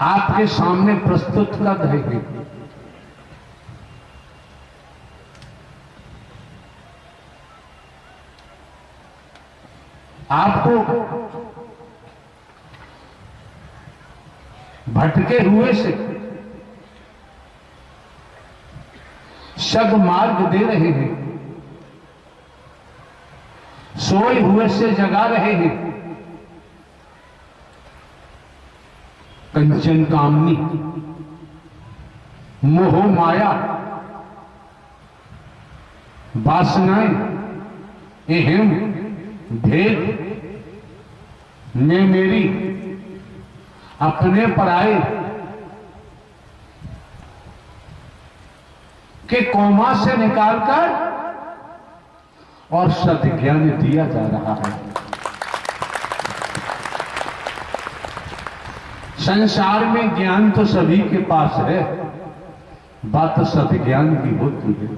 आपके सामने प्रस्तुत कर रहे हैं। आपको भटके हुए से शब मार्ग दे रहे हैं। सोए हुए से जगा रहे हैं। कंचन कामनी। मोह माया। वासनाएँ अहम भेद, ने मेरी, अपने पराए। के कोमा से निकालकर और सदज्ञान दिया जा रहा है। संसार में ज्ञान तो सभी के पास है। बात सदज्ञान की होती है।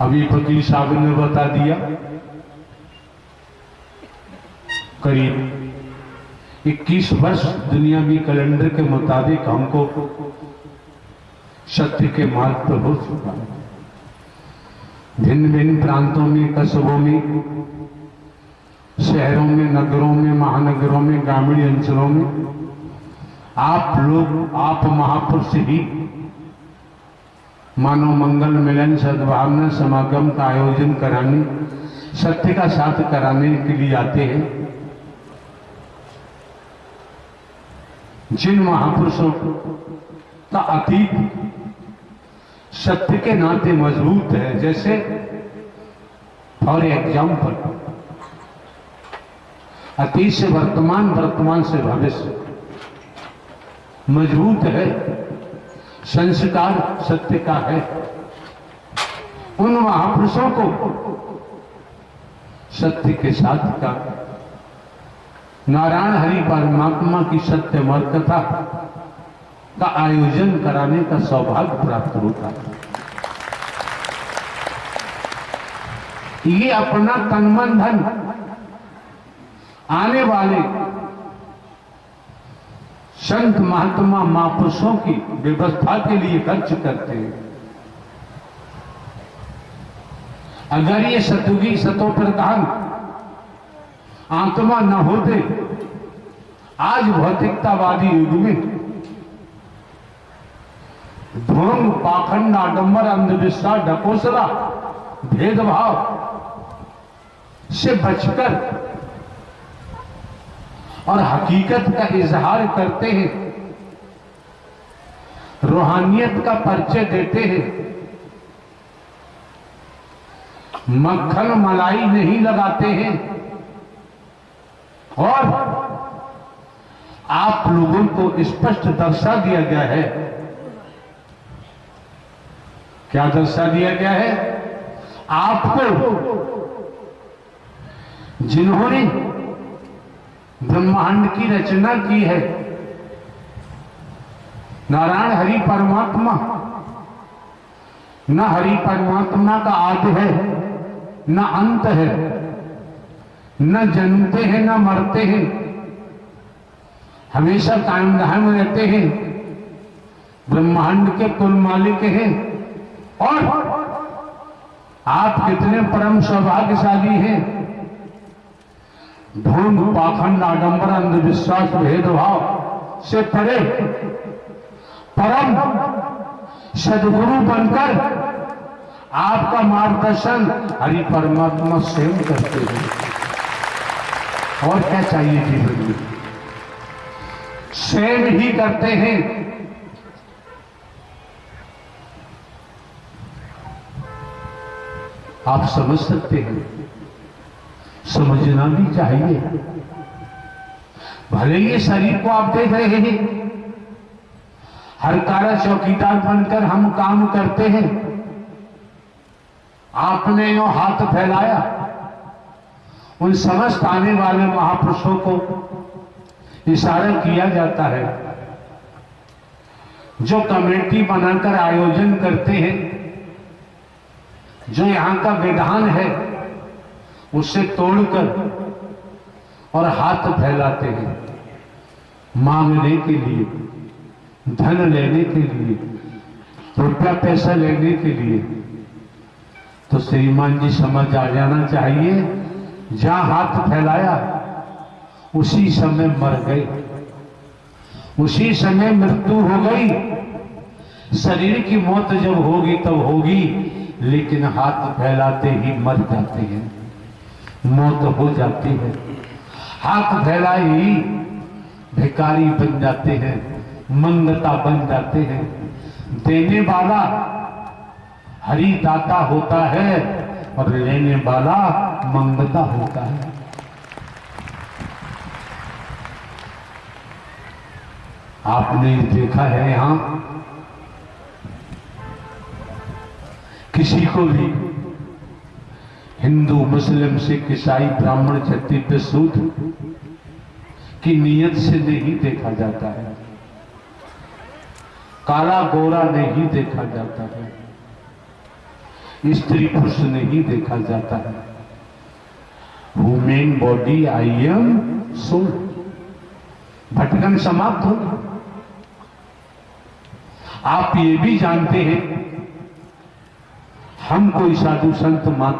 अभी फकीर साहब ने बता दिया, करीब 21 वर्ष दुनिया में कैलेंडर के मुताबिक हमको सत्य के मार्ग पर हो चुका है। भिन्न भिन्न प्रांतों में, कस्बों में शहरों में, नगरों में, महानगरों में, ग्रामीण अंचलों में, आप लोग, आप महापुरुष ही मानव मंगल मिलन, सद्भावना, समागम का आयोजन कराने, सत्य का साथ कराने के लिए आते हैं। जिन महापुरुषों का अतीत सत्य के नाते मज़बूत है, जैसे फॉर एग्ज़ाम्पल अतीत से वर्तमान वर्तमान से भविष्य। मज़बूत है। संस्कार सत्य का है। उन महापुरुषों को सत्य के साथ का। नारायण हरि परमात्मा की सत्य मर का आयोजन कराने का सौभाग्य प्राप्त होता है। ये अपना तनमन धन आने वाले संत महात्मा महापुरुषों की व्यवस्था के लिए खर्च करते हैं। अगर ये सतुगी सतो प्रधान आत्मा न होते आज भौतिकतावादी युग में ढोंग पाखंड, आडंबर, अंधविश्वास ढकोसरा भेदभाव से बचकर और हकीकत का इजहार करते हैं। रूहानियत का परिचय देते हैं। मक्खन मलाई नहीं लगाते हैं। और आप लोगों को स्पष्ट दर्शा दिया गया है। क्या दर्शा दिया गया है? आपको, जिन्होंने ब्रह्मांड की रचना की है। नारायण हरि परमात्मा। न हरि परमात्मा का आदि है, न अंत है। न जन्मते हैं, न मरते हैं। हमेशा कायम रहते हैं। ब्रह्मांड के कुल मालिक हैं। और आप कितने परम सौभाग्यशाली हैं। ढोंग पाखंड आडंबर अंधविश्वास भेदभाव से परे परम सदगुरु बनकर आपका मार्गदर्शन हरि परमात्मा स्वयं करते हैं। और क्या चाहिए जीवन में? स्वयं ही करते हैं। आप समझ सकते हैं। समझना भी चाहिए। भले ये शरीर को आप देख रहे हैं। हर कारा चौकीदार बनकर हम काम करते हैं। आपने यो हाथ फैलाया, उन समस्त आने वाले महापुरुषों को इशारा किया जाता है। जो कमेटी बनाकर आयोजन करते हैं, जो यहाँ का विधान है उसे तोड़कर और हाथ फैलाते हैं। मांगने के लिए, धन लेने के लिए, रुपया पैसा लेने के लिए। तो श्रीमान जी समझ आ जाना चाहिए, जहाँ हाथ फैलाया, उसी समय मर गए। उसी समय मृत्यु हो गई। शरीर की मौत जब होगी तब होगी, लेकिन हाथ फैलाते ही मर जाते हैं। मौत हो जाती है। हाथ फैलाए ही भिकारी बन जाते हैं, मंगता बन जाते हैं। देने वाला हरि दाता होता है और लेने वाला मंगता होता है। आपने देखा है यहाँ, किसी को भी हिंदू, मुस्लिम, सिख, ईसाई, ब्राह्मण क्षत्रिय सूद की नीयत से नहीं देखा जाता है। काला गोरा नहीं देखा जाता है। स्त्री पुरुष नहीं देखा जाता है। Human body I am soul भटकन समाप्त होगी आप ये भी जानते हैं हम कोई साधु संत मात्र